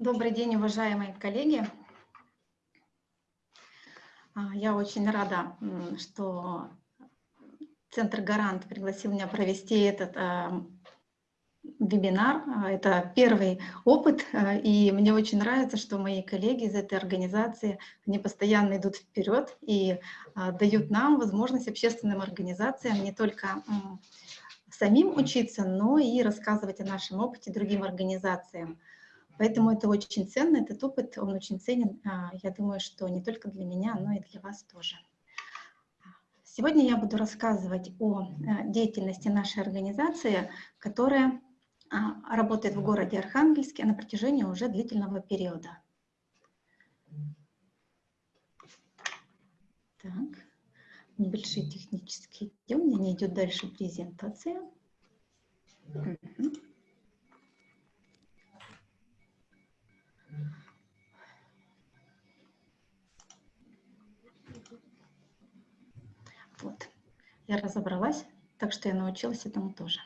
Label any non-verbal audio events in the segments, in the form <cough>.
Добрый день, уважаемые коллеги. А, я очень рада, что Центр «Гарант» пригласил меня провести этот а, вебинар. А, это первый опыт, и мне очень нравится, что мои коллеги из этой организации, они постоянно идут вперед и дают нам возможность общественным организациям не только самим учиться, но и рассказывать о нашем опыте другим организациям. Поэтому это очень ценно, этот опыт, он очень ценен, а, я думаю, что не только для меня, но и для вас тоже. Сегодня я буду рассказывать о э, деятельности нашей организации, которая а, работает в городе Архангельске на протяжении уже длительного периода. Так, небольшие технические у меня не идет дальше презентация. Угу. Вот. Я разобралась, так что я научилась этому тоже.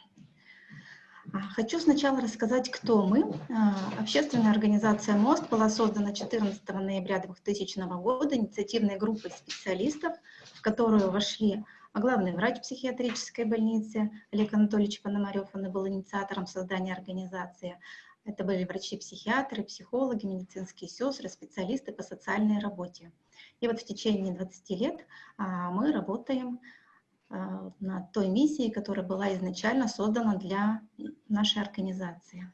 А, хочу сначала рассказать, кто мы. А, общественная организация «Мост» была создана 14 ноября 2000 года инициативной группой специалистов, в которую вошли главный врач психиатрической больницы Олег Анатольевич Пономарев, он был инициатором создания организации. Это были врачи-психиатры, психологи, медицинские сестры, специалисты по социальной работе. И вот в течение 20 лет а, мы работаем а, над той миссией, которая была изначально создана для нашей организации.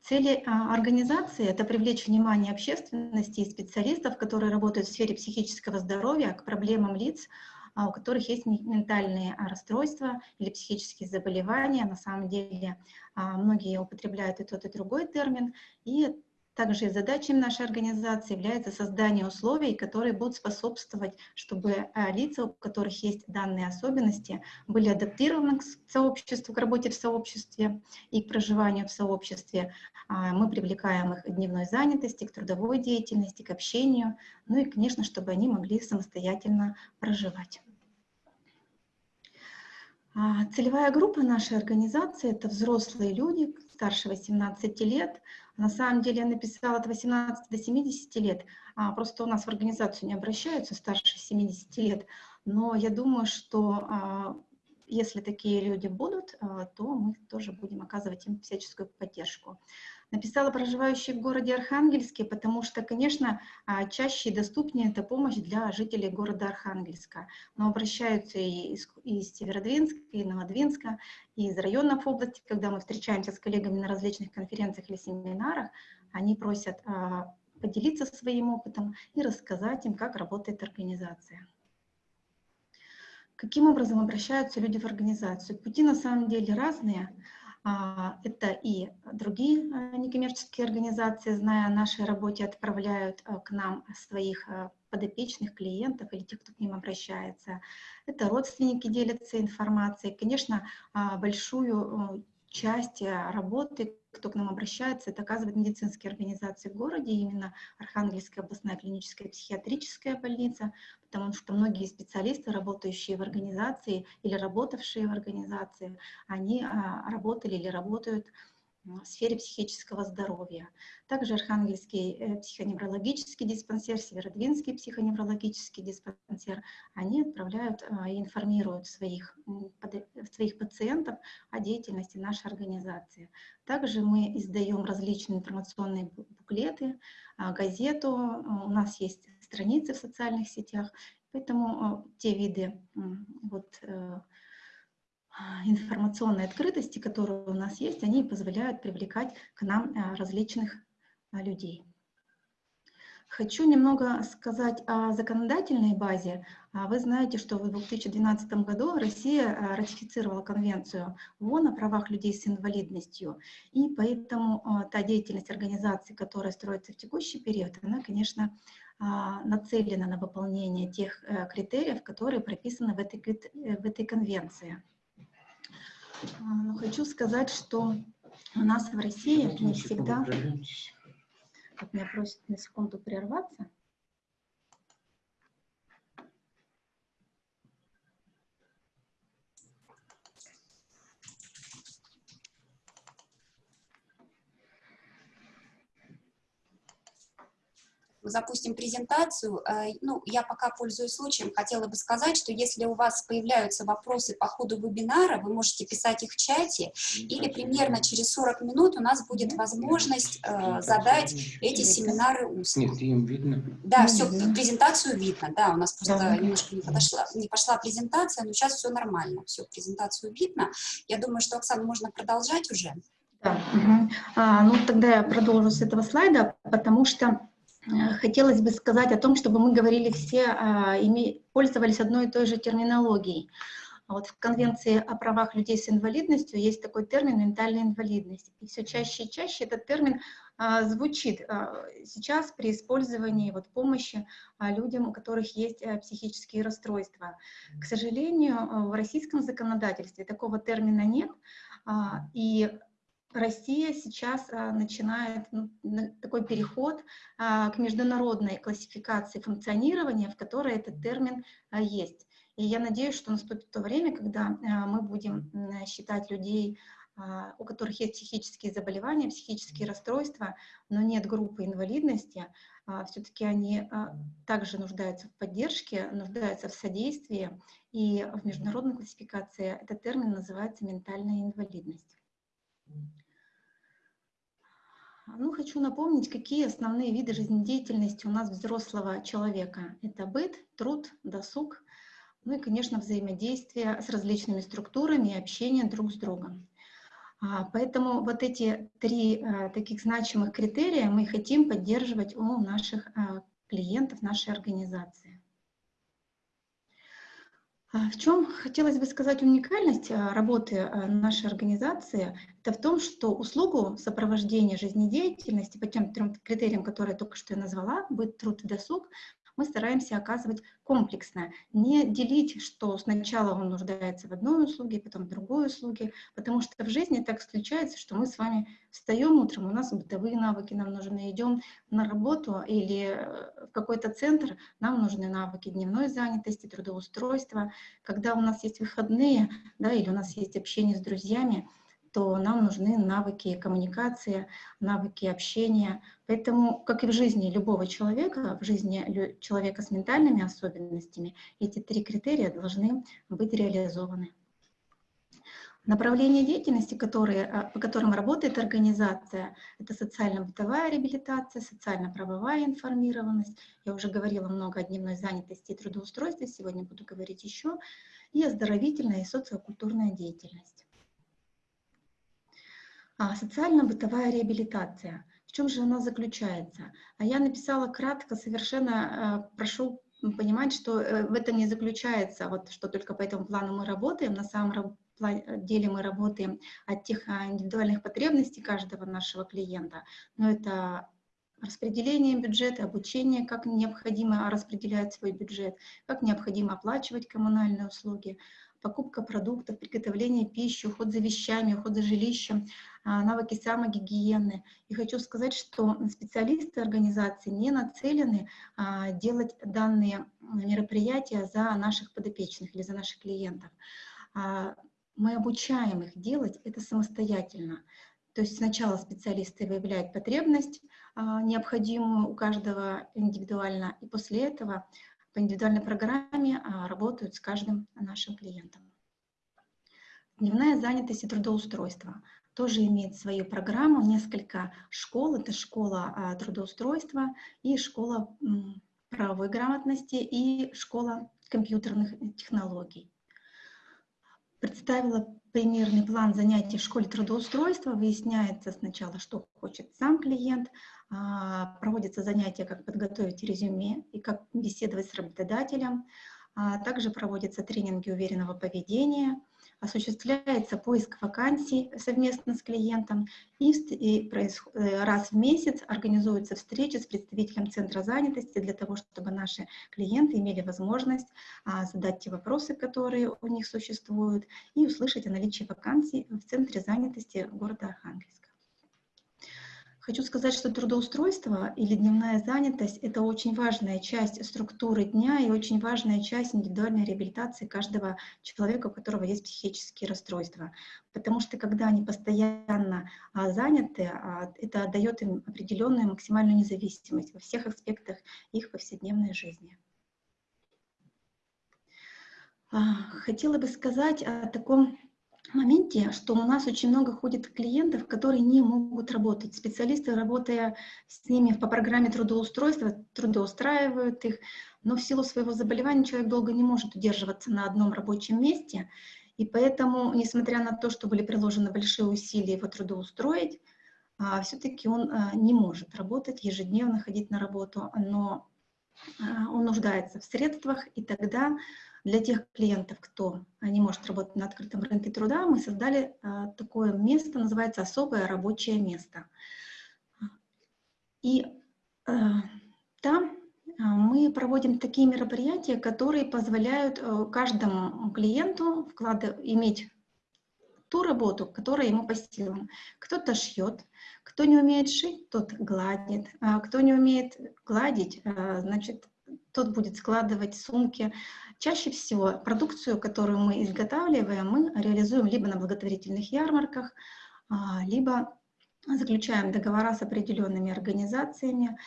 Цели а, организации — это привлечь внимание общественности и специалистов, которые работают в сфере психического здоровья, к проблемам лиц, у которых есть ментальные расстройства или психические заболевания. На самом деле многие употребляют и тот, и другой термин. И также задачей нашей организации является создание условий, которые будут способствовать, чтобы э, лица, у которых есть данные особенности, были адаптированы к сообществу, к работе в сообществе и к проживанию в сообществе. А, мы привлекаем их к дневной занятости, к трудовой деятельности, к общению, ну и, конечно, чтобы они могли самостоятельно проживать. А, целевая группа нашей организации – это взрослые люди старше 18 лет, на самом деле я написала от 18 до 70 лет, а просто у нас в организацию не обращаются старше 70 лет, но я думаю, что а, если такие люди будут, то мы тоже будем оказывать им всяческую поддержку. Написала проживающие в городе Архангельске, потому что, конечно, а, чаще и доступнее эта помощь для жителей города Архангельска. Но обращаются и из, из Северодвинска, и Новодвинска, и из районов области, когда мы встречаемся с коллегами на различных конференциях или семинарах, они просят а, поделиться своим опытом и рассказать им, как работает организация. Каким образом обращаются люди в организацию? Пути на самом деле разные. А, это и другие а, некоммерческие организации, зная о нашей работе, отправляют а, к нам своих подопечных клиентов или тех, кто к ним обращается. Это родственники делятся информацией. Конечно, большую часть работы, кто к нам обращается, это оказывает медицинские организации в городе, именно Архангельская областная клиническая психиатрическая больница, потому что многие специалисты, работающие в организации или работавшие в организации, они а, работали или работают в сфере психического здоровья. Также Архангельский э, психоневрологический диспансер, Северодвинский психоневрологический диспансер, они отправляют а, и информируют своих, своих пациентов о деятельности нашей организации. Также мы издаем различные информационные буклеты, а, газету, у нас есть страницы в социальных сетях, поэтому те виды вот, э, информационной открытости, которые у нас есть, они позволяют привлекать к нам э, различных э, людей. Хочу немного сказать о законодательной базе. А вы знаете, что в 2012 году Россия ратифицировала конвенцию ООН о правах людей с инвалидностью, и поэтому та деятельность организации, которая строится в текущий период, она, конечно, а, нацелена на выполнение тех э, критериев, которые прописаны в этой, в этой конвенции. А, но хочу сказать, что у нас в России не всегда... Как меня просят на секунду прерваться. Запустим презентацию. Э, ну, я пока пользуюсь случаем, хотела бы сказать, что если у вас появляются вопросы по ходу вебинара, вы можете писать их в чате, или примерно через 40 минут у нас будет возможность э, задать эти семинары устно. Нет, им видно. Да, все, презентацию видно, да, у нас просто немножко не, подошла, не пошла презентация, но сейчас все нормально, все, презентацию видно. Я думаю, что, Оксана, можно продолжать уже. Да, угу. а, ну тогда я продолжу с этого слайда, потому что хотелось бы сказать о том, чтобы мы говорили все, а, пользовались одной и той же терминологией. Вот в Конвенции о правах людей с инвалидностью есть такой термин «ментальная инвалидность». И все чаще и чаще этот термин а, звучит а, сейчас при использовании вот, помощи людям, у которых есть а, психические расстройства. К сожалению, в российском законодательстве такого термина нет, и Россия сейчас а, начинает такой переход а, к международной классификации функционирования, в которой этот термин а, есть. И я надеюсь, что наступит то время, когда мы будем считать людей, у которых есть психические заболевания, психические расстройства, но нет группы инвалидности, все-таки они также нуждаются в поддержке, нуждаются в содействии, и в международной классификации этот термин называется ментальная инвалидность. Ну, хочу напомнить, какие основные виды жизнедеятельности у нас взрослого человека. Это быт, труд, досуг, ну и, конечно, взаимодействие с различными структурами и общение друг с другом. А, поэтому вот эти три а, таких значимых критерия мы хотим поддерживать у наших а, клиентов нашей организации. А в чем хотелось бы сказать уникальность а, работы а, нашей организации? Это в том, что услугу сопровождения жизнедеятельности по тем трем критериям, которые только что я назвала, быть труд и досуг, мы стараемся оказывать комплексно, не делить, что сначала он нуждается в одной услуге, потом в другой услуге, потому что в жизни так случается, что мы с вами встаем утром, у нас бытовые навыки нам нужны, идем на работу или э, в какой-то центр, нам нужны навыки дневной занятости, трудоустройства. Когда у нас есть выходные, да, или у нас есть общение с друзьями, то нам нужны навыки коммуникации, навыки общения. Поэтому, как и в жизни любого человека, в жизни человека с ментальными особенностями, эти три критерия должны быть реализованы. Направления деятельности, которые, а, по которым работает организация, это социально-бытовая реабилитация, социально-правовая информированность. Я уже говорила много о дневной занятости и трудоустройстве, сегодня буду говорить еще, и оздоровительная и социокультурная деятельность. А, социально-бытовая реабилитация. В чем же она заключается? А я написала кратко, совершенно э, прошу понимать, что э, в этом не заключается, вот что только по этому плану мы работаем. На самом деле мы работаем от тех а, индивидуальных потребностей каждого нашего клиента. Но это распределение бюджета, обучение, как необходимо распределять свой бюджет, как необходимо оплачивать коммунальные услуги, покупка продуктов, приготовление пищи, уход за вещами, уход за жилищем, а, навыки самогигиены. И хочу сказать, что специалисты организации не нацелены а, делать данные мероприятия за наших подопечных или за наших клиентов. А, мы обучаем их делать это самостоятельно. То есть сначала специалисты выявляют потребность, необходимую у каждого индивидуально, и после этого по индивидуальной программе а, работают с каждым нашим клиентом. Дневная занятость и трудоустройство тоже имеет свою программу, несколько школ. Это школа а, трудоустройства и школа правовой грамотности и школа компьютерных технологий. Представила примерный план занятий в школе трудоустройства. Выясняется сначала, что хочет сам клиент, а, проводятся занятия, как подготовить резюме и как беседовать с работодателем. А, также проводятся тренинги уверенного поведения, осуществляется поиск вакансий совместно с клиентом, и э, раз в месяц организуются встречи с представителем Центра занятости для того, чтобы наши клиенты имели возможность а, задать те вопросы, которые у них существуют, и услышать о наличии вакансий в Центре занятости города Архангельска. Хочу сказать, что трудоустройство или дневная занятость — это очень важная часть структуры дня и очень важная часть индивидуальной реабилитации каждого человека, у которого есть психические расстройства. Потому что когда они постоянно а, заняты, а, это дает им определенную максимальную независимость во всех аспектах их повседневной жизни. А, хотела бы сказать о таком моменте, что у нас очень много ходит клиентов, которые не могут работать. Специалисты, работая с ними по программе трудоустройства, трудоустраивают их, но в силу своего заболевания человек долго не может удерживаться на одном рабочем месте, и поэтому, несмотря на то, что были приложены большие усилия его трудоустроить, а, все-таки он а, не может работать, ежедневно ходить на работу, но а, он нуждается в средствах, и тогда для тех клиентов, кто не может работать на открытом рынке труда, мы создали а, такое место, называется особое рабочее место. И а, там а, мы проводим такие мероприятия, которые позволяют каждому клиенту вклад... иметь ту работу, которая ему по силам. Кто-то шьет, кто не умеет шить, тот гладит, кто не умеет гладить, значит, тот будет складывать сумки, Чаще всего продукцию, которую мы изготавливаем, мы реализуем либо на благотворительных ярмарках, а, либо заключаем договора с определенными организациями.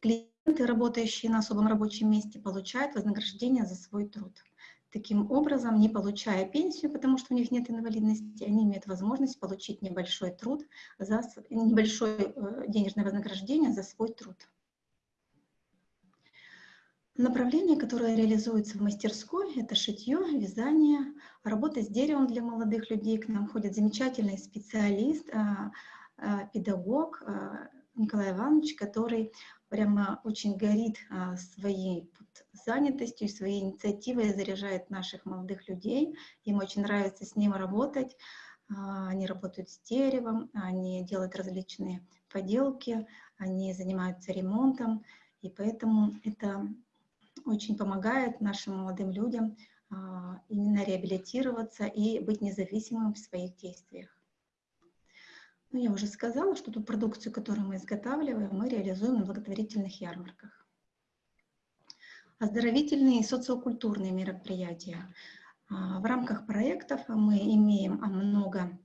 Клиенты, работающие на особом рабочем месте, получают вознаграждение за свой труд. Таким образом, не получая пенсию, потому что у них нет инвалидности, они имеют возможность получить небольшой труд, за, небольшое э, денежное вознаграждение за свой труд. Направление, которое реализуется в мастерской, это шитье, вязание, работа с деревом для молодых людей. К нам ходит замечательный специалист, а, а, педагог а, Николай Иванович, который прямо очень горит своей занятостью, своей инициативой, заряжает наших молодых людей. Им очень нравится с ним работать. Они работают с деревом, они делают различные поделки, они занимаются ремонтом. И поэтому это очень помогает нашим молодым людям а, именно реабилитироваться и быть независимым в своих действиях. Ну, я уже сказала, что ту продукцию, которую мы изготавливаем, мы реализуем на благотворительных ярмарках. Оздоровительные и социокультурные мероприятия. А, в рамках проектов мы имеем много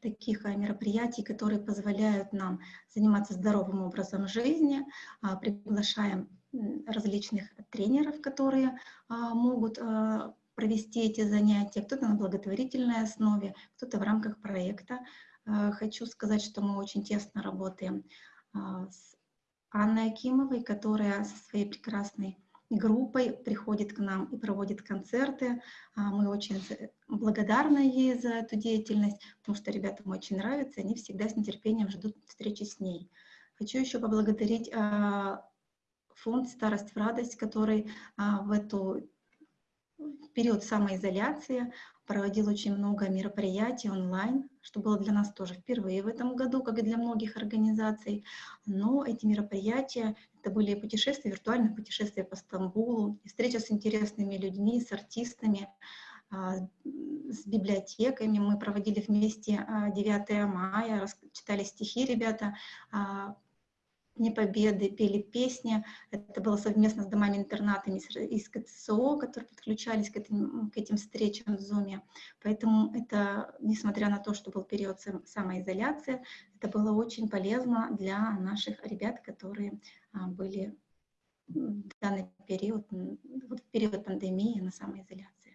таких мероприятий, которые позволяют нам заниматься здоровым образом жизни. А, приглашаем различных тренеров, которые а, могут а, провести эти занятия, кто-то на благотворительной основе, кто-то в рамках проекта. А, хочу сказать, что мы очень тесно работаем с Анной Акимовой, которая со своей прекрасной группой приходит к нам и проводит концерты. Мы очень благодарны ей за эту деятельность, потому что ребятам очень нравится, они всегда с нетерпением ждут встречи с ней. Хочу еще поблагодарить фонд «Старость в радость», который а, в эту в период самоизоляции проводил очень много мероприятий онлайн, что было для нас тоже впервые в этом году, как и для многих организаций. Но эти мероприятия, это были путешествия, виртуальные путешествия по Стамбулу, встреча с интересными людьми, с артистами, а, с библиотеками. Мы проводили вместе 9 а, мая, читали стихи ребята, Дни Победы пели песни. Это было совместно с домами-интернатами из КЦО, которые подключались к этим, к этим встречам в Zoom. Поэтому это, несмотря на то, что был период самоизоляции, это было очень полезно для наших ребят, которые а, были в данный период, вот в период пандемии на самоизоляции.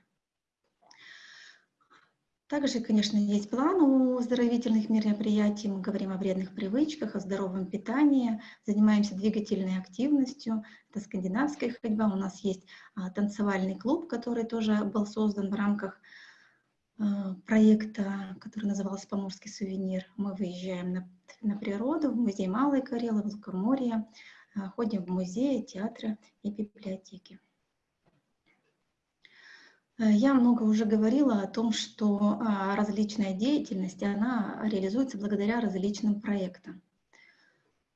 Также, конечно, есть план у оздоровительных мероприятий. Мы говорим о вредных привычках, о здоровом питании, занимаемся двигательной активностью. Это скандинавская ходьба. У нас есть а, танцевальный клуб, который тоже был создан в рамках а, проекта, который назывался «Поморский сувенир». Мы выезжаем на, на природу, в музей Малой Карелы, в Лукоморье, а, ходим в музеи, театры и библиотеки. Э, я много уже говорила о том, что а, различная деятельность, она реализуется благодаря различным проектам.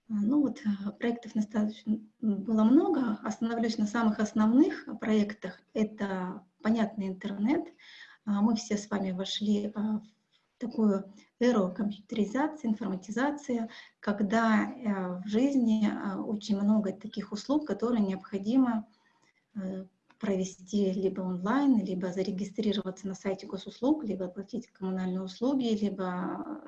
А, ну вот, э, проектов достаточно было много. Остановлюсь на самых основных проектах. Это понятный интернет. А, мы все с вами вошли в такую эру компьютеризации, информатизации, когда э, в жизни э, очень много таких услуг, которые необходимо э, провести либо онлайн, либо зарегистрироваться на сайте госуслуг, либо оплатить коммунальные услуги, либо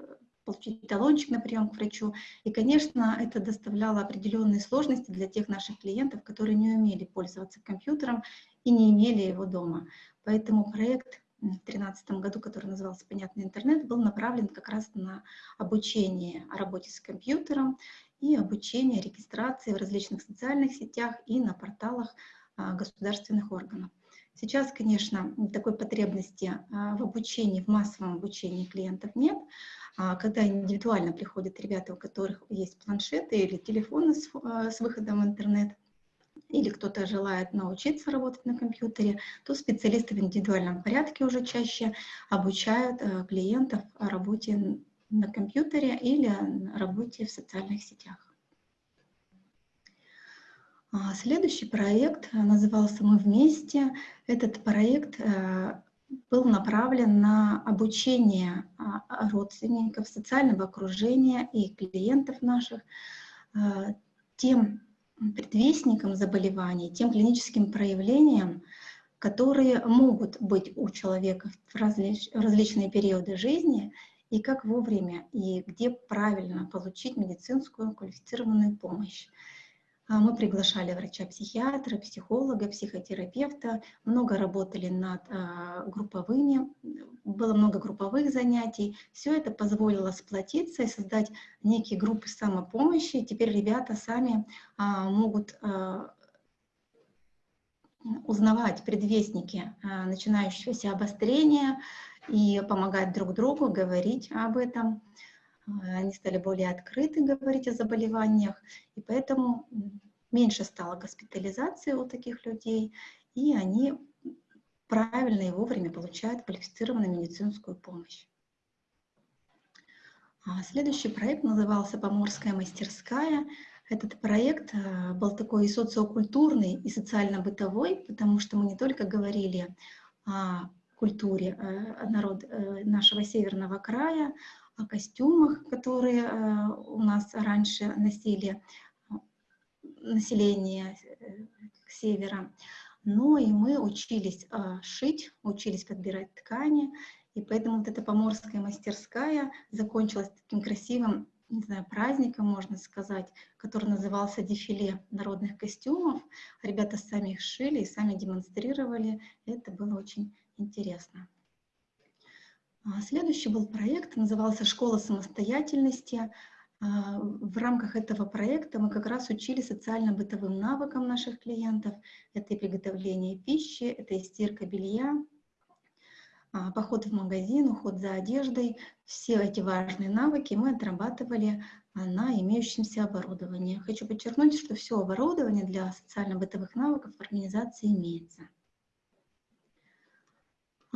получить талончик на прием к врачу. И, конечно, это доставляло определенные сложности для тех наших клиентов, которые не умели пользоваться компьютером и не имели его дома. Поэтому проект в 2013 году, который назывался «Понятный интернет», был направлен как раз на обучение о работе с компьютером и обучение регистрации в различных социальных сетях и на порталах государственных органов. Сейчас, конечно, такой потребности а, в обучении, в массовом обучении клиентов нет. А, когда индивидуально приходят ребята, у которых есть планшеты или телефоны с, с выходом в интернет, или кто-то желает научиться работать на компьютере, то специалисты в индивидуальном порядке уже чаще обучают клиентов о работе на компьютере или работе в социальных сетях. А, следующий проект э, назывался «Мы вместе». Этот проект э, был направлен на обучение а, родственников, социального окружения и клиентов наших тем предвестникам заболеваний, тем клиническим проявлениям, которые могут быть у человека в различ, различные периоды жизни, и как вовремя и где правильно получить медицинскую квалифицированную помощь. А, мы приглашали врача-психиатра, психолога, психотерапевта, много работали над а, групповыми, было много групповых занятий. Все это позволило сплотиться и создать некие группы самопомощи. Теперь ребята сами а, могут узнавать предвестники начинающегося обострения и помогать друг другу говорить об этом. Они стали более открыты говорить о заболеваниях, и поэтому меньше стало госпитализации у таких людей, и они правильно и вовремя получают квалифицированную медицинскую помощь. А следующий проект назывался «Поморская мастерская». Этот проект э, был такой и социокультурный, и социально-бытовой, потому что мы не только говорили о культуре э, народ, э, нашего северного края, о костюмах, которые э, у нас раньше носили население э, севера, но и мы учились шить, учились подбирать ткани, и поэтому вот эта поморская мастерская закончилась таким красивым, не знаю, праздником, можно сказать, который назывался дефиле народных костюмов. Ребята сами их шили и сами демонстрировали, это было очень интересно. А, следующий был проект, назывался «Школа самостоятельности». А, в рамках этого проекта мы как раз учили социально-бытовым навыкам наших клиентов. Это и приготовление пищи, это и стирка белья, а, поход в магазин, уход за одеждой. Все эти важные навыки мы отрабатывали на имеющемся оборудовании. Хочу подчеркнуть, что все оборудование для социально-бытовых навыков в организации имеется.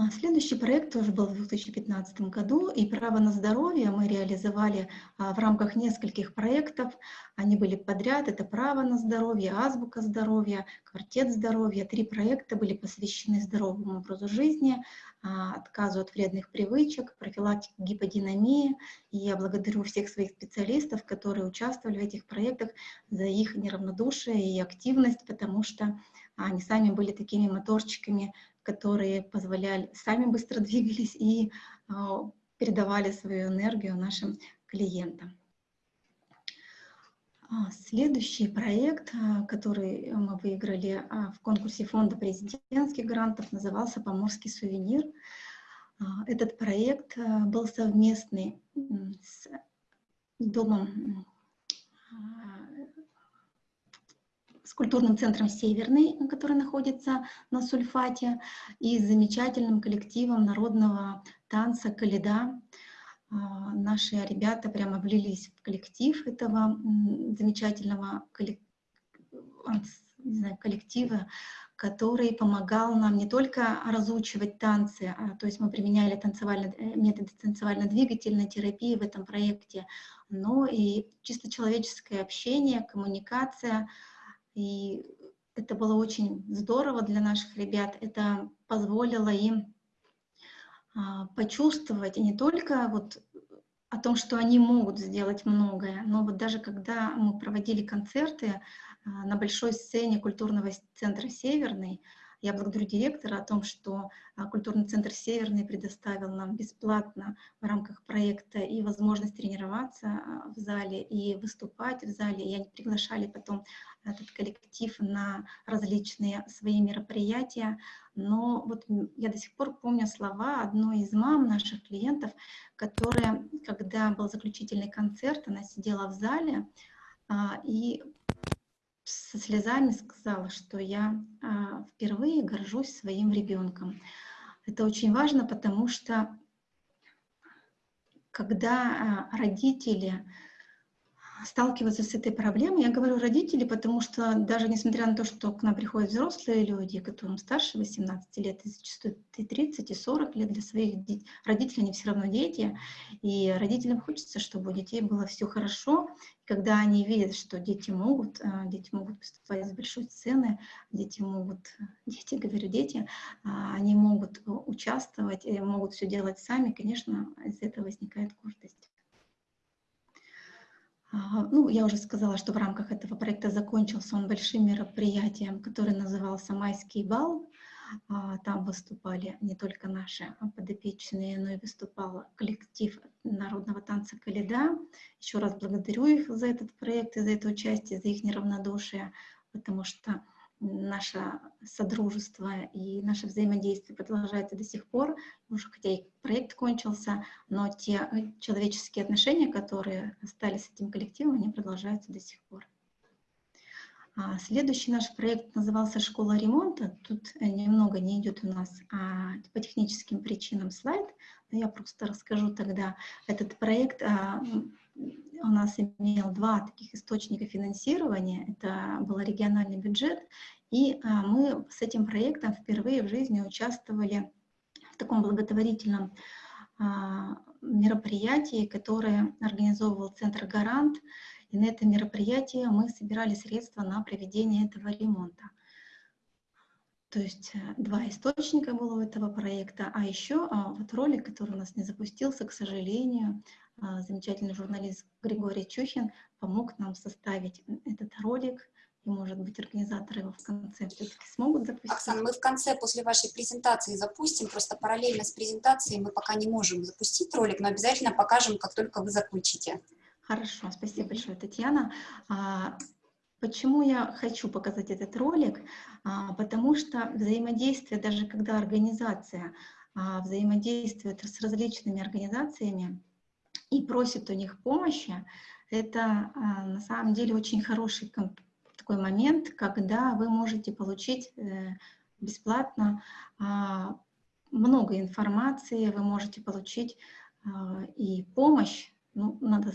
А, следующий проект тоже был в 2015 году, и «Право на здоровье» мы реализовали а, в рамках нескольких проектов. Они были подряд, это «Право на здоровье», «Азбука здоровья», «Квартет здоровья». Три проекта были посвящены здоровому образу жизни, а, отказу от вредных привычек, профилактике гиподинамии. И я благодарю всех своих специалистов, которые участвовали в этих проектах, за их неравнодушие и активность, потому что они сами были такими моторчиками которые позволяли, сами быстро <laughs> двигались и а, передавали свою энергию нашим клиентам. А, следующий проект, а, который мы выиграли в конкурсе фонда президентских грантов, назывался «Поморский сувенир». Этот проект был совместный с Домом с культурным центром «Северный», который находится на Сульфате, и с замечательным коллективом народного танца «Каледа». А, наши ребята прямо влились в коллектив этого замечательного коллектива, который помогал нам не только разучивать танцы, а, то есть мы применяли танцевально, э, методы танцевально-двигательной терапии в этом проекте, но и чисто человеческое общение, коммуникация — и это было очень здорово для наших ребят. Это позволило им а, почувствовать не только вот о том, что они могут сделать многое, но вот даже когда мы проводили концерты а, на большой сцене культурного центра «Северный», я благодарю директора о том, что а, культурный центр «Северный» предоставил нам бесплатно в рамках проекта и возможность тренироваться а, в зале, и выступать в зале. И они приглашали потом этот коллектив на различные свои мероприятия. Но вот я до сих пор помню слова одной из мам наших клиентов, которая, когда был заключительный концерт, она сидела в зале, а, и со слезами сказала, что я а, впервые горжусь своим ребенком. Это очень важно, потому что когда а, родители сталкиваются с этой проблемой. Я говорю родители, потому что даже несмотря на то, что к нам приходят взрослые люди, которым старше 18 лет, и зачастую и 30, и 40 лет для своих родителей, они все равно дети, и родителям хочется, чтобы у детей было все хорошо. Когда они видят, что дети могут, а, дети могут выступать с большой сцены, дети могут, дети, говорю, дети, а, они могут участвовать, могут все делать сами, конечно, из этого возникает гордость. Ну, я уже сказала, что в рамках этого проекта закончился он большим мероприятием, который назывался «Майский бал». А, там выступали не только наши подопечные, но и выступал коллектив народного танца «Каледа». Еще раз благодарю их за этот проект и за это участие, за их неравнодушие, потому что наше содружество и наше взаимодействие продолжается до сих пор, уже хотя и проект кончился, но те э, человеческие отношения, которые остались с этим коллективом, они продолжаются до сих пор. А следующий наш проект назывался «Школа ремонта». Тут э, немного не идет у нас а, по техническим причинам слайд, но я просто расскажу тогда. Этот проект а, у нас имел два таких источника финансирования. Это был региональный бюджет, и а, мы с этим проектом впервые в жизни участвовали в таком благотворительном а, мероприятии, которое организовывал Центр «Гарант». И на это мероприятие мы собирали средства на проведение этого ремонта. То есть э, два источника было у этого проекта, а еще а, вот ролик, который у нас не запустился, к сожалению, а, замечательный журналист Григорий Чухин помог нам составить этот ролик, и, может быть, организаторы его в конце все-таки смогут запустить. Оксана, мы в конце после вашей презентации запустим, просто параллельно с презентацией мы пока не можем запустить ролик, но обязательно покажем, как только вы закончите. Хорошо, спасибо большое, Татьяна. А, почему я хочу показать этот ролик? А, потому что взаимодействие, даже когда организация взаимодействует с различными организациями, и просит у них помощи, это а, на самом деле очень хороший такой момент, когда вы можете получить э, бесплатно а, много информации, вы можете получить а, и помощь, ну, надо,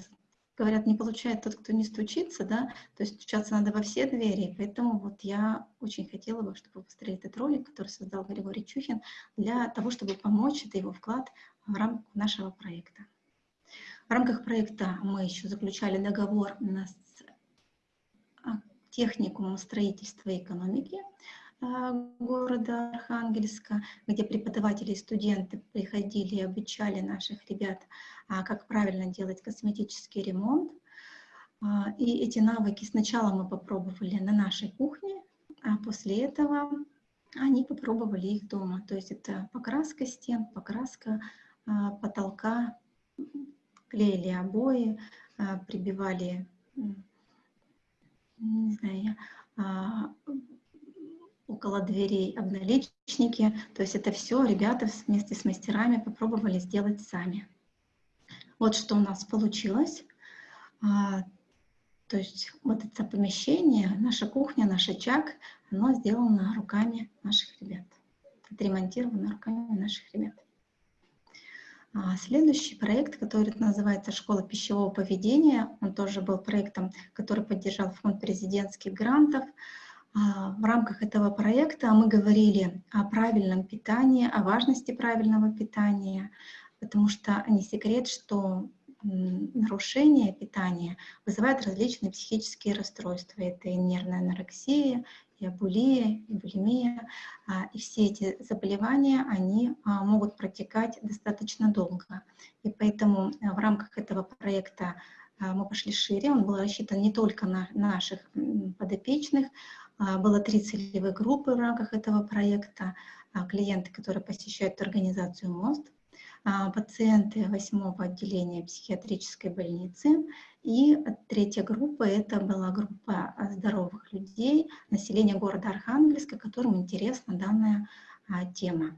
говорят, не получает тот, кто не стучится, да, то есть стучаться надо во все двери, поэтому вот я очень хотела бы, чтобы вы посмотрели этот ролик, который создал Григорий Чухин, для того, чтобы помочь, это его вклад в рамках нашего проекта. В рамках проекта мы еще заключали договор с а, техникумом строительства и экономики города Архангельска, где преподаватели и студенты приходили и обучали наших ребят, а, как правильно делать косметический ремонт. И эти навыки сначала мы попробовали на нашей кухне, а после этого они попробовали их дома. То есть это покраска стен, покраска потолка, клеили обои, а, прибивали, не знаю, а, около дверей обналичники. То есть это все ребята вместе с мастерами попробовали сделать сами. Вот что у нас получилось. А, то есть вот это помещение, наша кухня, наш очаг, оно сделано руками наших ребят. Отремонтировано руками наших ребят. А, следующий проект, который называется «Школа пищевого поведения», он тоже был проектом, который поддержал фонд президентских грантов. А, в рамках этого проекта мы говорили о правильном питании, о важности правильного питания, потому что не секрет, что нарушение питания вызывает различные психические расстройства. Это и нервная анорексия, и абулия, и булимия. И все эти заболевания, они могут протекать достаточно долго. И поэтому в рамках этого проекта мы пошли шире, он был рассчитан не только на наших подопечных, было три целевые группы в рамках этого проекта, клиенты, которые посещают организацию МОСТ, а, пациенты восьмого отделения психиатрической больницы. И третья группа – это была группа здоровых людей, населения города Архангельска, которым интересна данная а, тема.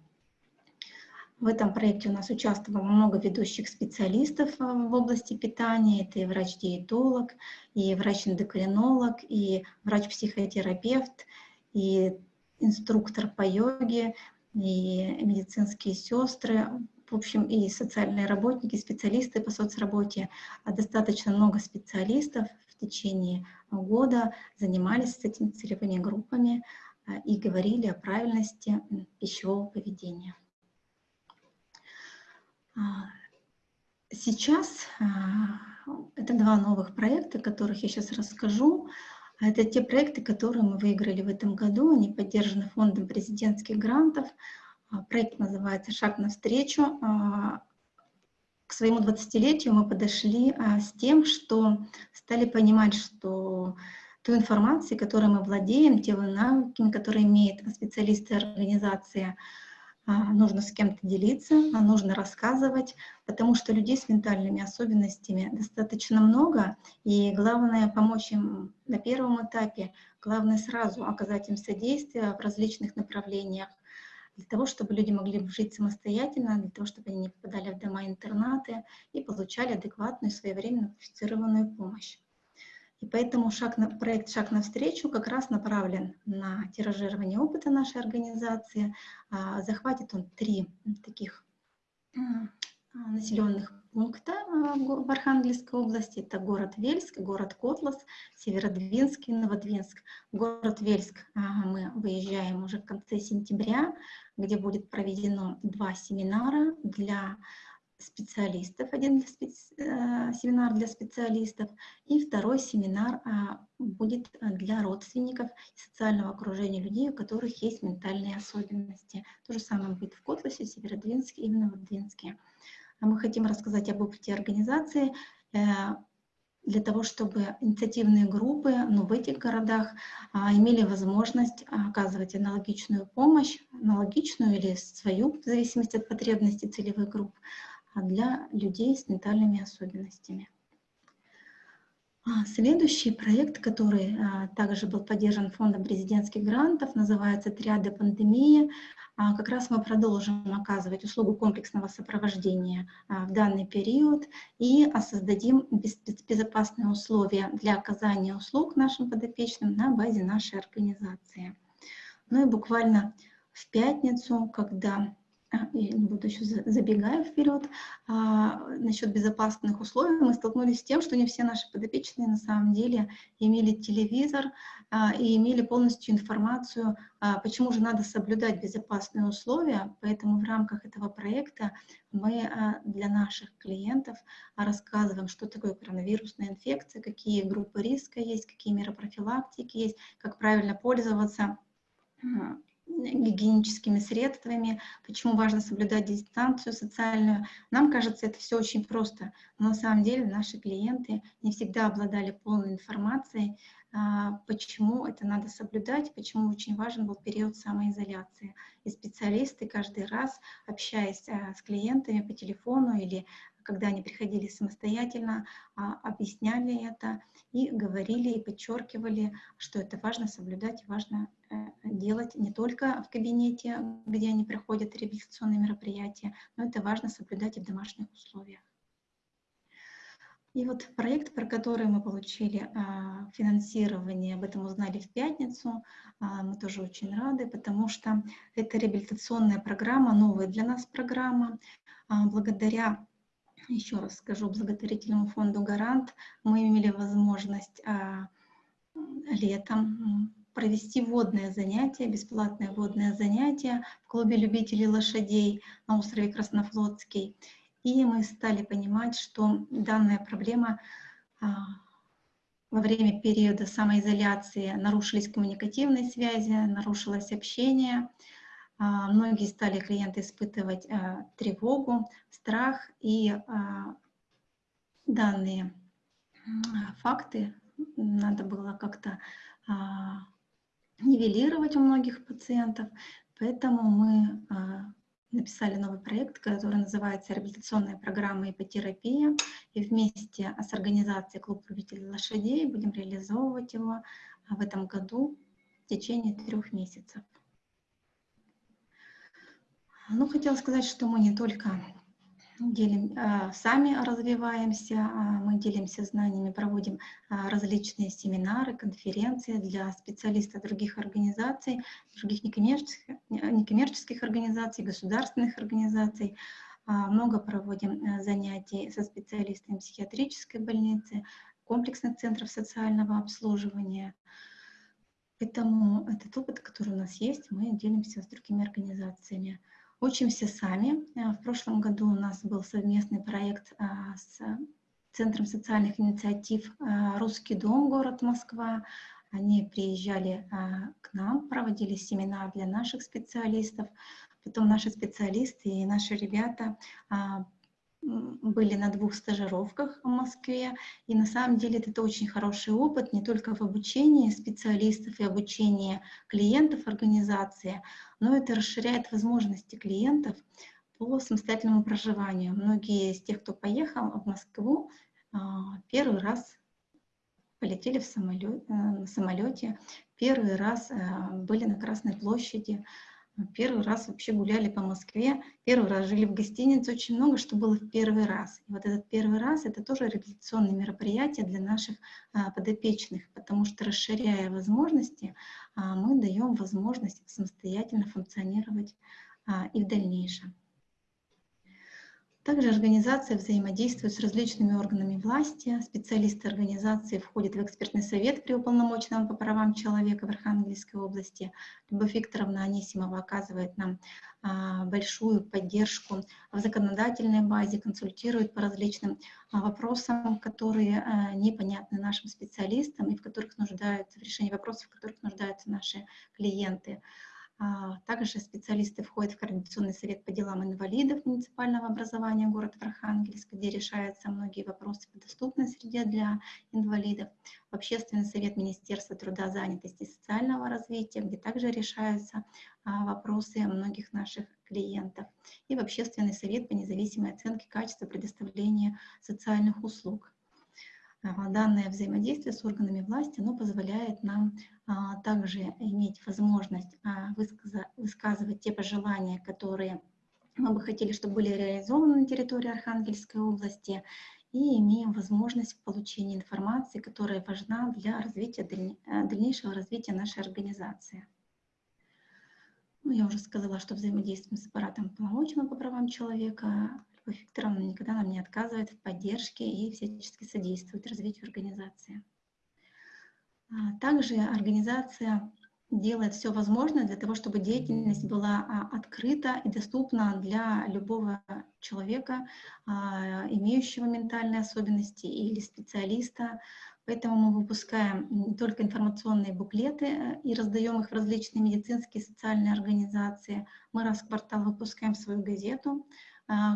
В этом проекте у нас участвовало много ведущих специалистов а, в области питания. Это и врач-диетолог, и врач-эндокринолог, и врач-психотерапевт, и инструктор по йоге, и медицинские сестры, в общем, и социальные работники, специалисты по соцработе, а достаточно много специалистов в течение года занимались с этими целевыми группами а, и говорили о правильности пищевого поведения. А, сейчас это два новых проекта, о которых я сейчас расскажу. Это те проекты, которые мы выиграли в этом году. Они поддержаны фондом президентских грантов. А, проект называется «Шаг навстречу». А, к своему 20-летию мы подошли а, с тем, что стали понимать, что ту информацию, которой мы владеем, те навыки, которые имеют специалисты организации, нужно с кем-то делиться, нужно рассказывать, потому что людей с ментальными особенностями достаточно много, и главное помочь им на первом этапе, главное сразу оказать им содействие в различных направлениях, для того, чтобы люди могли жить самостоятельно, для того, чтобы они не попадали в дома-интернаты и получали адекватную, своевременно квалифицированную помощь. И поэтому шаг на, проект «Шаг навстречу» как раз направлен на тиражирование опыта нашей организации. А, захватит он три таких населенных пункта а, в Архангельской области. Это город Вельск, город Котлас, Северодвинск и Новодвинск. город Вельск а, мы выезжаем уже в конце сентября, где будет проведено два семинара для специалистов, один для специ... Э, семинар для специалистов, и второй семинар а, будет для родственников и социального окружения людей, у которых есть ментальные особенности. То же самое будет в Котласе, Северодвинске и в Новодвинске. А мы хотим рассказать об опыте организации э, для того, чтобы инициативные группы ну, в этих городах а, имели возможность оказывать аналогичную помощь, аналогичную или свою, в зависимости от потребностей целевых групп, а для людей с ментальными особенностями. А, следующий проект, который а, также был поддержан фондом президентских грантов, называется «Триады пандемии». А, как раз мы продолжим оказывать услугу комплексного сопровождения в данный период и создадим безопасные условия для оказания услуг нашим подопечным на базе нашей организации. Ну и буквально в пятницу, когда я не буду еще забегая вперед, а, насчет безопасных условий, мы столкнулись с тем, что не все наши подопечные на самом деле имели телевизор а, и имели полностью информацию, а, почему же надо соблюдать безопасные условия. Поэтому в рамках этого проекта мы а, для наших клиентов рассказываем, что такое коронавирусная инфекция, какие группы риска есть, какие меры профилактики есть, как правильно пользоваться гигиеническими средствами, почему важно соблюдать дистанцию социальную. Нам кажется, это все очень просто, но на самом деле наши клиенты не всегда обладали полной информацией, а, почему это надо соблюдать, почему очень важен был период самоизоляции. И специалисты каждый раз, общаясь а, с клиентами по телефону или когда они приходили самостоятельно, а, объясняли это и говорили и подчеркивали, что это важно соблюдать, важно э, делать не только в кабинете, где они проходят реабилитационные мероприятия, но это важно соблюдать и в домашних условиях. И вот проект, про который мы получили а, финансирование, об этом узнали в пятницу, а, мы тоже очень рады, потому что это реабилитационная программа, новая для нас программа. А, благодаря еще раз скажу, благотворительному фонду «Гарант» мы имели возможность а, летом провести водное занятие, бесплатное водное занятие в клубе любителей лошадей на острове Краснофлотский. И мы стали понимать, что данная проблема а, во время периода самоизоляции нарушились коммуникативные связи, нарушилось общение. А, многие стали клиенты испытывать а, тревогу, страх, и а, данные факты надо было как-то нивелировать у многих пациентов, поэтому мы написали новый проект, который называется «Реабилитационная программа ипотерапия», и вместе с организацией «Клуб любителей лошадей» будем реализовывать его в этом году в течение трех месяцев. Ну, хотела сказать, что мы не только делим, а, сами развиваемся, а, мы делимся знаниями, проводим а, различные семинары, конференции для специалистов других организаций, других некоммерческих, некоммерческих организаций, государственных организаций. Много проводим занятий со специалистами психиатрической больницы, комплексных центров социального обслуживания. Поэтому этот опыт, который у нас есть, мы делимся с другими организациями. Учимся сами. Э, в прошлом году у нас был совместный проект а, с Центром социальных инициатив а, «Русский дом», город Москва. Они приезжали а, к нам, проводили семинар для наших специалистов. Потом наши специалисты и наши ребята были на двух стажировках в Москве, и на самом деле это очень хороший опыт не только в обучении специалистов и обучении клиентов организации, но это расширяет возможности клиентов по самостоятельному проживанию. Многие из тех, кто поехал в Москву, а, первый раз полетели в самолет, э, на самолете, первый раз э, были на Красной площади, Первый раз вообще гуляли по Москве, первый раз жили в гостинице, очень много что было в первый раз. И вот этот первый раз — это тоже реабилитационное мероприятие для наших а, подопечных, потому что, расширяя возможности, а, мы даем возможность самостоятельно функционировать а, и в дальнейшем. Также организация взаимодействует с различными органами власти. Специалисты организации входят в экспертный совет при уполномоченном по правам человека в Архангельской области. Любовь Викторовна Анисимова оказывает нам а, большую поддержку в законодательной базе, консультирует по различным а, вопросам, которые а, непонятны нашим специалистам и в которых нуждаются, в решении вопросов, в которых нуждаются наши клиенты. А, также специалисты входят в Координационный совет по делам инвалидов муниципального образования города Архангельск, где решаются многие вопросы по доступной среде для инвалидов, в Общественный совет Министерства труда, занятости и социального развития, где также решаются а, вопросы многих наших клиентов, и в Общественный совет по независимой оценке качества предоставления социальных услуг. Данное взаимодействие с органами власти оно позволяет нам а, также иметь возможность а, высказывать те пожелания, которые мы бы хотели, чтобы были реализованы на территории Архангельской области, и имеем возможность получения информации, которая важна для развития, дальнейшего развития нашей организации. Ну, я уже сказала, что взаимодействуем с аппаратом полномоченного по правам человека, Любовь Викторовна никогда нам не отказывает в поддержке и всячески содействует развитию организации. А, также организация делает все возможное для того, чтобы деятельность была а, открыта и доступна для любого человека, а, имеющего ментальные особенности или специалиста. Поэтому мы выпускаем не только информационные буклеты э, и раздаем их в различные медицинские и социальные организации. Мы раз в квартал выпускаем свою газету,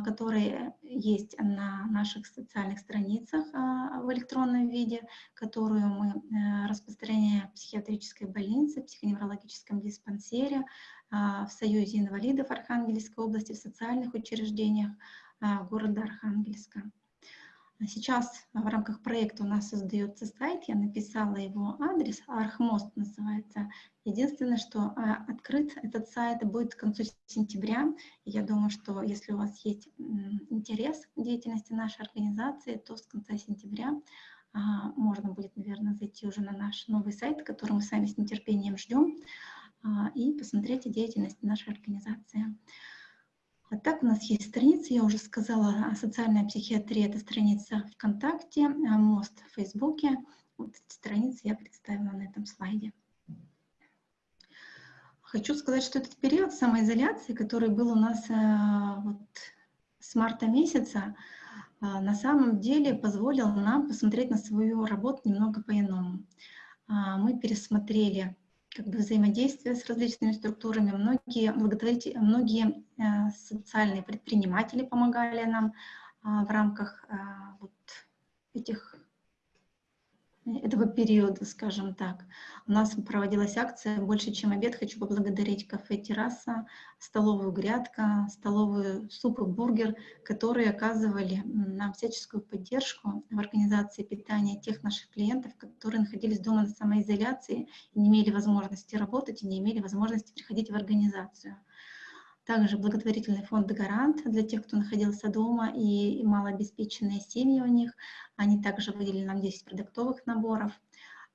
которые есть на наших социальных страницах а, в электронном виде, которую мы э, распространяем в психиатрической больнице, в психоневрологическом диспансере, а, в Союзе инвалидов Архангельской области, в социальных учреждениях города Архангельска. Сейчас в рамках проекта у нас создается сайт, я написала его адрес, Архмост называется. Единственное, что а, открыт этот сайт будет к концу сентября. Я думаю, что если у вас есть интерес к деятельности нашей организации, то с конца сентября а, можно будет, наверное, зайти уже на наш новый сайт, который мы сами с нетерпением ждем, а, и посмотреть деятельность нашей организации. А так у нас есть страницы, я уже сказала, социальная психиатрия — это страница ВКонтакте, МОСТ в Фейсбуке. Вот эти страницы я представила на этом слайде. Хочу сказать, что этот период самоизоляции, который был у нас э, вот, с марта месяца, на самом деле позволил нам посмотреть на свою работу немного по-иному. Мы пересмотрели как бы взаимодействие с различными структурами. Многие, благотворители, многие э, социальные предприниматели помогали нам в рамках вот этих этого периода, скажем так. У нас проводилась акция «Больше, чем обед». Хочу поблагодарить кафе «Терраса», столовую «Грядка», столовую «Суп и бургер», которые оказывали нам всяческую поддержку в организации питания тех наших клиентов, которые находились дома на самоизоляции не имели возможности работать, и не имели возможности приходить в организацию. Также благотворительный фонд «Гарант» для тех, кто находился дома и малообеспеченные семьи у них. Они также выделили нам 10 продуктовых наборов.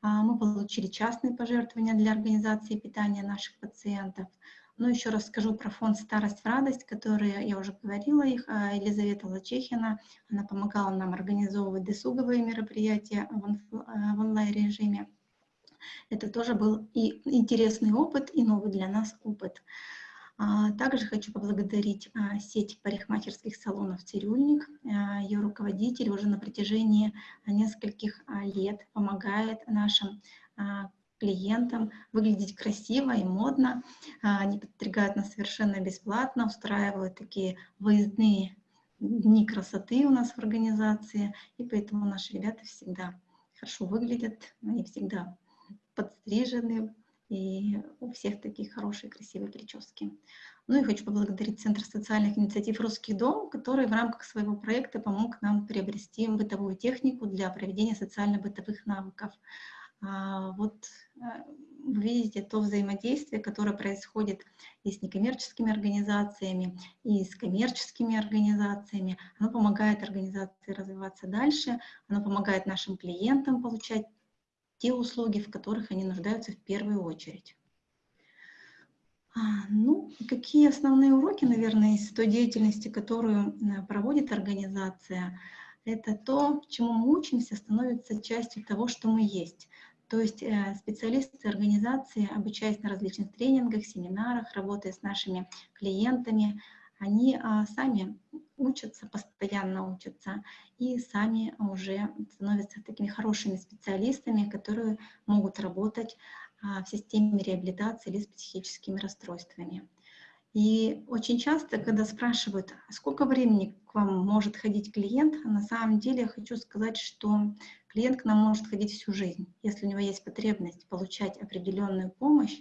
А, мы получили частные пожертвования для организации питания наших пациентов. Ну, еще раз скажу про фонд «Старость в радость», который, я уже говорила их, а, Елизавета Лачехина, она помогала нам организовывать досуговые мероприятия в онлайн-режиме. Это тоже был и интересный опыт, и новый для нас опыт. А, также хочу поблагодарить а, сеть парикмахерских салонов «Цирюльник». А, Ее руководитель уже на протяжении нескольких лет помогает нашим клиентам выглядеть красиво и модно. Они подстригают нас совершенно бесплатно, устраивают такие выездные дни красоты у нас в организации, и поэтому наши ребята всегда хорошо выглядят, они всегда подстрижены, и у всех такие хорошие, красивые прически. Ну и хочу поблагодарить Центр социальных инициатив «Русский дом», который в рамках своего проекта помог нам приобрести бытовую технику для проведения социально-бытовых навыков. А, вот э, вы видите то взаимодействие, которое происходит и с некоммерческими организациями, и с коммерческими организациями. Оно помогает организации развиваться дальше, оно помогает нашим клиентам получать те услуги, в которых они нуждаются в первую очередь. А, ну, какие основные уроки, наверное, из той деятельности, которую э, проводит организация, это то, чему мы учимся, становится частью того, что мы есть. То есть э, специалисты организации, обучаясь на различных тренингах, семинарах, работая с нашими клиентами, они а, сами учатся, постоянно учатся, и сами уже становятся такими хорошими специалистами, которые могут работать а, в системе реабилитации или с психическими расстройствами. И очень часто, когда спрашивают, «А сколько времени к вам может ходить клиент, на самом деле я хочу сказать, что клиент к нам может ходить всю жизнь. Если у него есть потребность получать определенную помощь,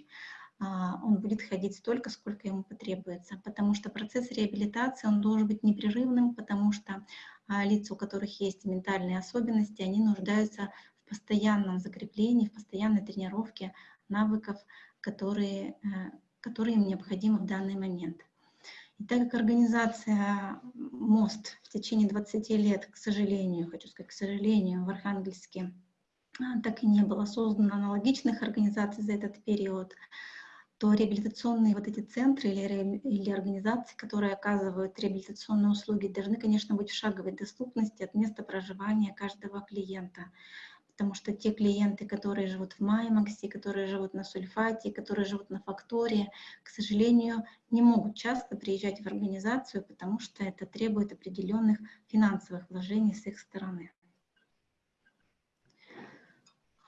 он будет ходить столько, сколько ему потребуется, потому что процесс реабилитации, он должен быть непрерывным, потому что а, лица, у которых есть ментальные особенности, они нуждаются в постоянном закреплении, в постоянной тренировке навыков, которые, э, которые им необходимы в данный момент. И так как организация МОСТ в течение 20 лет, к сожалению, хочу сказать, к сожалению, в Архангельске а, так и не было создано аналогичных организаций за этот период, то реабилитационные вот эти центры или, или организации, которые оказывают реабилитационные услуги, должны, конечно, быть в шаговой доступности от места проживания каждого клиента. Потому что те клиенты, которые живут в Маймаксе, которые живут на Сульфате, которые живут на Факторе, к сожалению, не могут часто приезжать в организацию, потому что это требует определенных финансовых вложений с их стороны.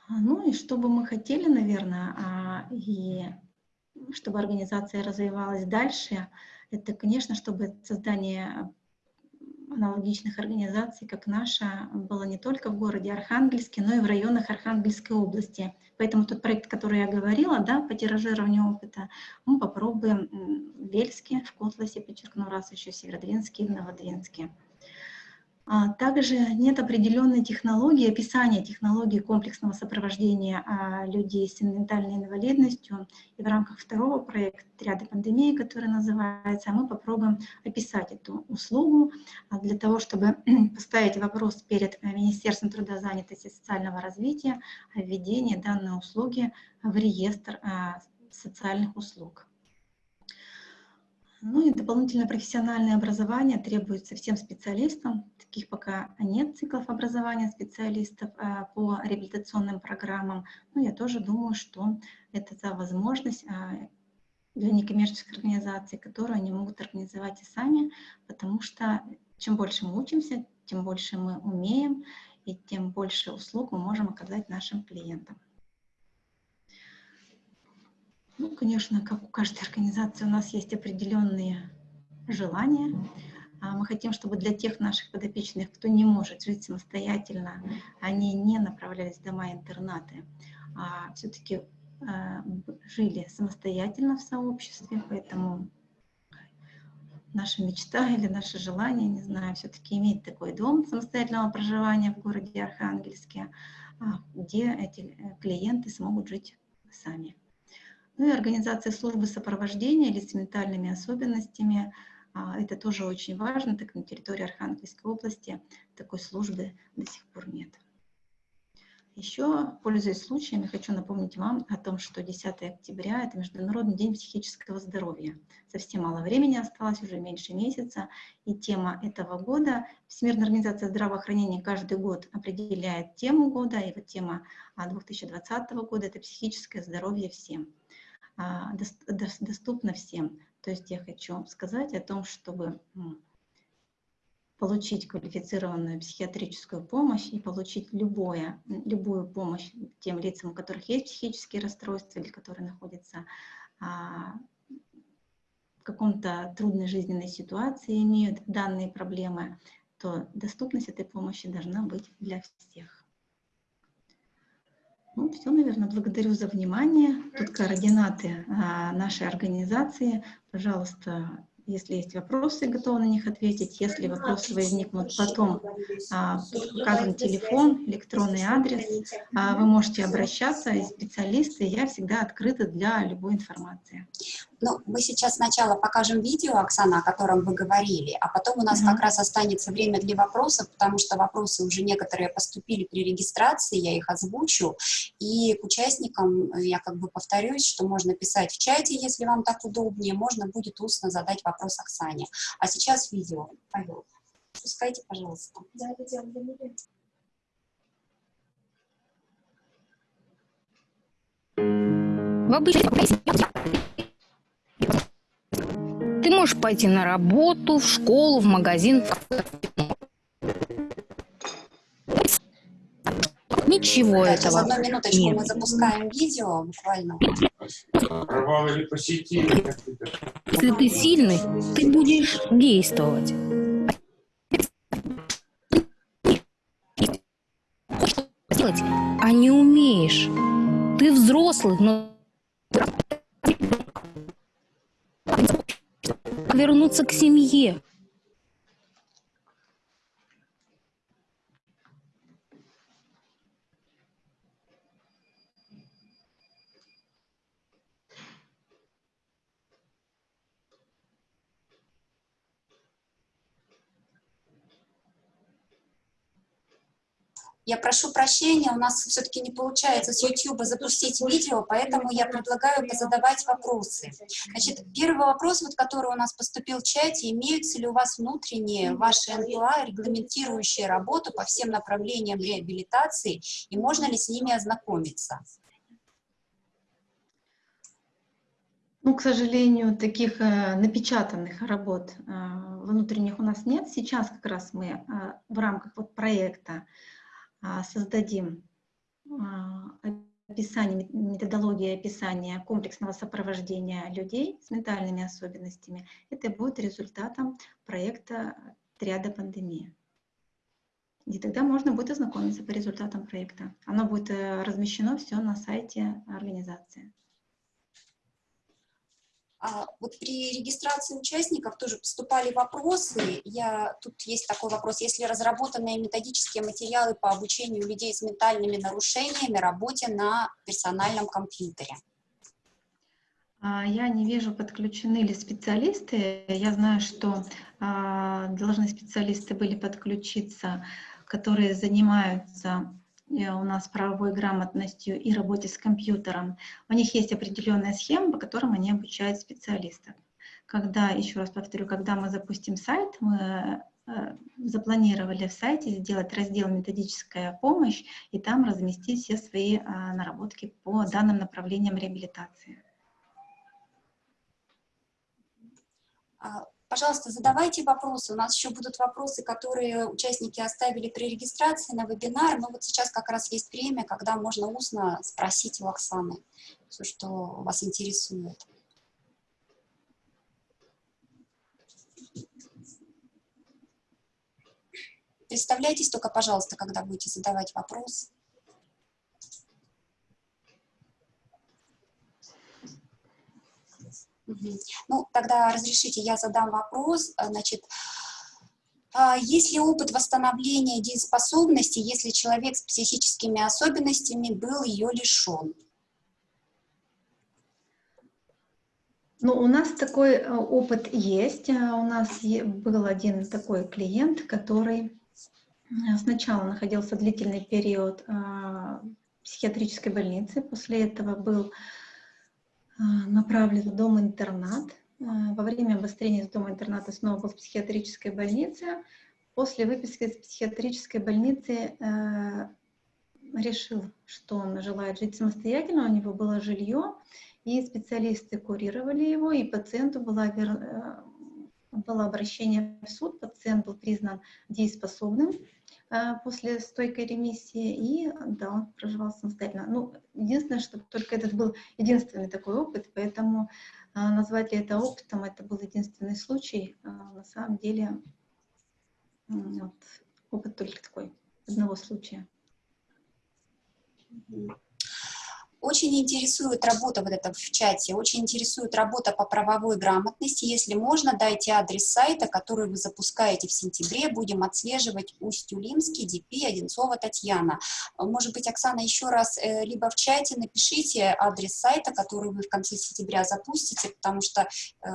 Ну и что бы мы хотели, наверное, а, и чтобы организация развивалась дальше, это, конечно, чтобы создание аналогичных организаций, как наша, было не только в городе Архангельске, но и в районах Архангельской области. Поэтому тот проект, который я говорила, да, по тиражированию опыта, мы попробуем в Вельске, в Котласе, подчеркну раз еще, Северодвинске и в Новодвинске. А, также нет определенной технологии, описания технологии комплексного сопровождения а, людей с ментальной инвалидностью. И в рамках второго проекта «Ряды пандемии», который называется, мы попробуем описать эту услугу а, для того, чтобы <clears throat> поставить вопрос перед Министерством труда, занятости и социального развития о введении данной услуги в реестр социальных услуг. Ну и дополнительное профессиональное образование требуется всем специалистам. Таких пока нет циклов образования специалистов а, по реабилитационным программам. Но я тоже думаю, что это за возможность а, для некоммерческих организаций, которые они могут организовать и сами, потому что чем больше мы учимся, тем больше мы умеем, и тем больше услуг мы можем оказать нашим клиентам. Ну, конечно, как у каждой организации у нас есть определенные желания. А мы хотим, чтобы для тех наших подопечных, кто не может жить самостоятельно, они не направлялись в дома-интернаты, а все-таки а, жили самостоятельно в сообществе, поэтому наша мечта или наше желание, не знаю, все-таки иметь такой дом самостоятельного проживания в городе Архангельске, а, где эти э, клиенты смогут жить сами. Ну и организация службы сопровождения лиц с ментальными особенностями. А, это тоже очень важно, так на территории Архангельской области такой службы до сих пор нет. Еще, пользуясь случаем, я хочу напомнить вам о том, что 10 октября – это Международный день психического здоровья. Совсем мало времени осталось, уже меньше месяца, и тема этого года Всемирная организация здравоохранения каждый год определяет тему года, и вот тема 2020 года – это психическое здоровье всем, а, доступно всем. То есть я хочу сказать о том, чтобы получить квалифицированную психиатрическую помощь и получить любое, любую помощь тем лицам, у которых есть психические расстройства или которые находятся а, в каком-то трудной жизненной ситуации, имеют данные проблемы, то доступность этой помощи должна быть для всех. Ну, все, наверное, благодарю за внимание. Тут координаты а, нашей организации. Пожалуйста, если есть вопросы, готова на них ответить. Если вопросы возникнут потом, а, указан телефон, электронный адрес, а, вы можете обращаться, и специалисты, я всегда открыта для любой информации. Ну, мы сейчас сначала покажем видео, Оксана, о котором вы говорили, а потом у нас mm -hmm. как раз останется время для вопросов, потому что вопросы уже некоторые поступили при регистрации, я их озвучу, и к участникам я как бы повторюсь, что можно писать в чате, если вам так удобнее, можно будет устно задать вопрос Оксане. А сейчас видео. Павел, пускайте, пожалуйста. Да, видео, в обычном ты можешь пойти на работу, в школу, в магазин. Ничего да, этого. Одну минуточку, нет. мы запускаем видео буквально. Если ты сильный, ты будешь действовать. Делать, а не умеешь. Ты взрослый, но вернуться к семье. Я прошу прощения, у нас все-таки не получается с YouTube запустить видео, поэтому я предлагаю позадавать вопросы. Значит, первый вопрос, вот, который у нас поступил в чате, имеются ли у вас внутренние ваши НПА, регламентирующие работу по всем направлениям реабилитации, и можно ли с ними ознакомиться? Ну, к сожалению, таких э, напечатанных работ э, внутренних у нас нет. Сейчас как раз мы э, в рамках вот проекта создадим а, описание, методология описания комплексного сопровождения людей с ментальными особенностями. Это будет результатом проекта «Триада пандемия». И тогда можно будет ознакомиться по результатам проекта. Оно будет э, размещено все на сайте организации. А, вот при регистрации участников тоже поступали вопросы. Я, тут есть такой вопрос. Если разработанные методические материалы по обучению людей с ментальными нарушениями работе на персональном компьютере? А, я не вижу, подключены ли специалисты. Я знаю, что а, должны специалисты были подключиться, которые занимаются у нас правовой грамотностью и работе с компьютером, у них есть определенная схема, по которым они обучают специалистов. Когда, еще раз повторю, когда мы запустим сайт, мы э, запланировали в сайте сделать раздел «Методическая помощь» и там разместить все свои э, наработки по данным направлениям реабилитации. Пожалуйста, задавайте вопросы. У нас еще будут вопросы, которые участники оставили при регистрации на вебинар, но вот сейчас как раз есть время, когда можно устно спросить у Оксаны все, что вас интересует. Представляйтесь только, пожалуйста, когда будете задавать вопрос. Ну, тогда разрешите, я задам вопрос. А, значит, а, есть ли опыт восстановления дееспособности, если человек с психическими особенностями был ее лишен? Ну, у нас такой э, опыт есть. А, у нас был один такой клиент, который сначала находился длительный период в психиатрической больнице, после этого был направлен в дом-интернат. А, во время обострения из дома-интерната снова был в психиатрической больнице. После выписки из психиатрической больницы а, решил, что он желает жить самостоятельно, у него было жилье, и специалисты курировали его, и пациенту было, было обращение в суд, пациент был признан дееспособным, после стойкой ремиссии, и да, он проживал самостоятельно. Ну, единственное, что только этот был единственный такой опыт, поэтому а, назвать ли это опытом, это был единственный случай. А, на самом деле, вот, опыт только такой, одного случая. Очень интересует работа вот это в чате, очень интересует работа по правовой грамотности. Если можно, дайте адрес сайта, который вы запускаете в сентябре. Будем отслеживать Усть-Юлимский, ДП, Одинцова, Татьяна. Может быть, Оксана, еще раз э, либо в чате напишите адрес сайта, который вы в конце сентября запустите, потому что э,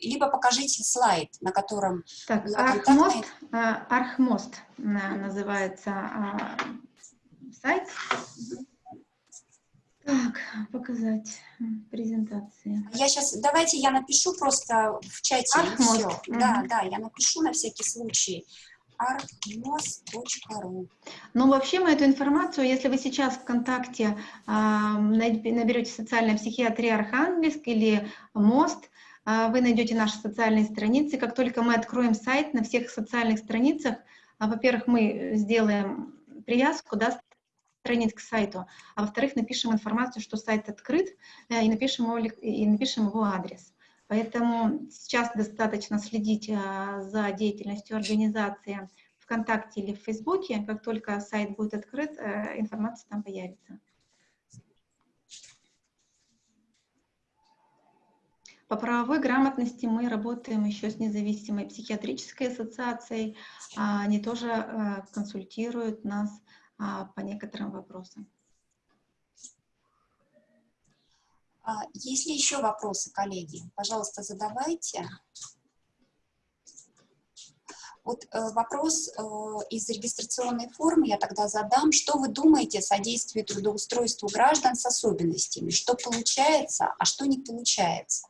либо покажите слайд, на котором... Так, Архмост, э, Архмост называется а, сайт. Так, показать презентации. Я сейчас, давайте я напишу просто в чате. Архмост. Угу. Да, да, я напишу на всякий случай archmos.ru. Ну, вообще мы эту информацию, если вы сейчас ВКонтакте э, наберете социальная психиатрия Архангельск или МОСТ, э, вы найдете наши социальные страницы. Как только мы откроем сайт на всех социальных страницах, э, во-первых, мы сделаем привязку, да, страниц к сайту, а во-вторых, напишем информацию, что сайт открыт, э, и напишем его, и напишем его адрес. Поэтому сейчас достаточно следить э, за деятельностью организации ВКонтакте или в Фейсбуке. Как только сайт будет открыт, э, информация там появится. По правовой грамотности мы работаем еще с независимой психиатрической ассоциацией. Они тоже консультируют нас а, по некоторым вопросам. А, есть ли еще вопросы, коллеги? Пожалуйста, задавайте. Вот э, вопрос э, из регистрационной формы я тогда задам. Что вы думаете о содействии трудоустройству граждан с особенностями? Что получается, а что не получается?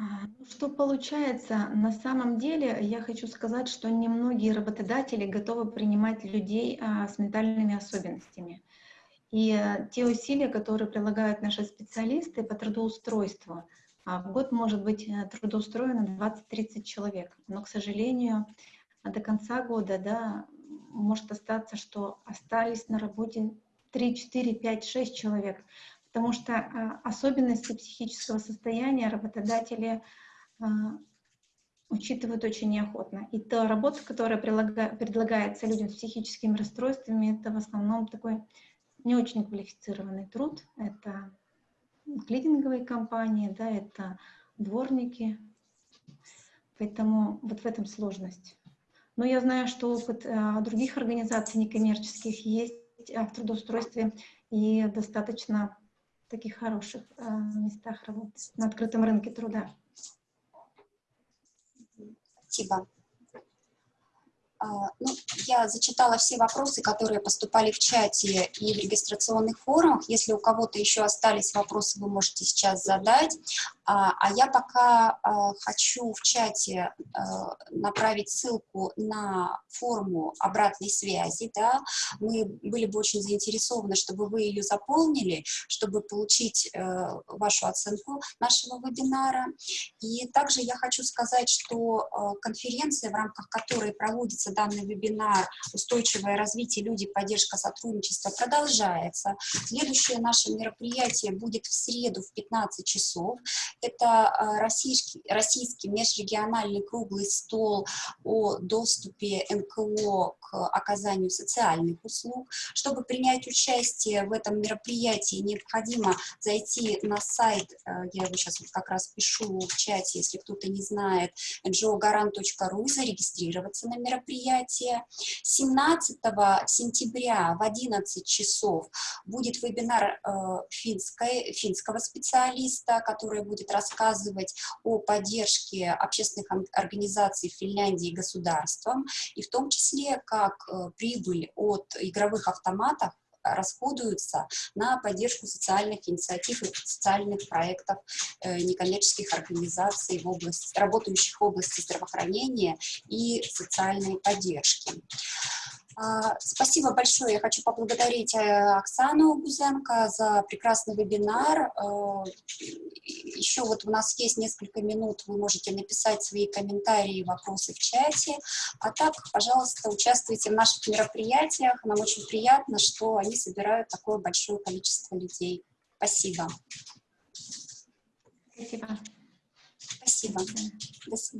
Ну, что получается? На самом деле я хочу сказать, что немногие работодатели готовы принимать людей а, с ментальными особенностями. И а, те усилия, которые прилагают наши специалисты по трудоустройству, а, в год может быть э, трудоустроено 20-30 человек. Но, к сожалению, до конца года да, может остаться, что остались на работе 3, 4, 5, 6 человек потому что а, особенности психического состояния работодатели а, учитывают очень неохотно. И та работа, которая предлагается людям с психическими расстройствами, это в основном такой не очень квалифицированный труд. Это клининговые компании, да, это дворники. Поэтому вот в этом сложность. Но я знаю, что опыт а, других организаций некоммерческих есть в трудоустройстве и достаточно таких хороших э, местах работы, на открытом рынке труда. Спасибо. А, ну, я зачитала все вопросы, которые поступали в чате и в регистрационных форумах. Если у кого-то еще остались вопросы, вы можете сейчас задать. А, а я пока а, хочу в чате а, направить ссылку на форму обратной связи, да, мы были бы очень заинтересованы, чтобы вы ее заполнили, чтобы получить э, вашу оценку нашего вебинара. И также я хочу сказать, что конференция, в рамках которой проводится данный вебинар «Устойчивое развитие, люди, поддержка, сотрудничество» продолжается. Следующее наше мероприятие будет в среду в 15 часов. Это э, российский, российский межрегиональный круглый стол о доступе НКО к оказанию социальных услуг. Чтобы принять участие в этом мероприятии, необходимо зайти на сайт, э, я его сейчас вот как раз пишу в чате, если кто-то не знает, ngogaran.ru, зарегистрироваться на мероприятие. 17 сентября в 11 часов будет вебинар э, финской, финского специалиста, который будет рассказывать о поддержке общественных организаций Финляндии государством, и в том числе, как э, прибыль от игровых автоматов расходуются на поддержку социальных инициатив и социальных проектов э, некоммерческих организаций, в области, работающих в области здравоохранения и социальной поддержки. А, спасибо большое. Я хочу поблагодарить э, Оксану Гузенко за прекрасный вебинар. Э, Еще вот у нас есть несколько минут, вы можете написать свои комментарии и вопросы в чате. А так, пожалуйста, участвуйте в наших мероприятиях. Нам очень приятно, что они собирают такое большое количество людей. Спасибо. Спасибо. Спасибо. До свидания.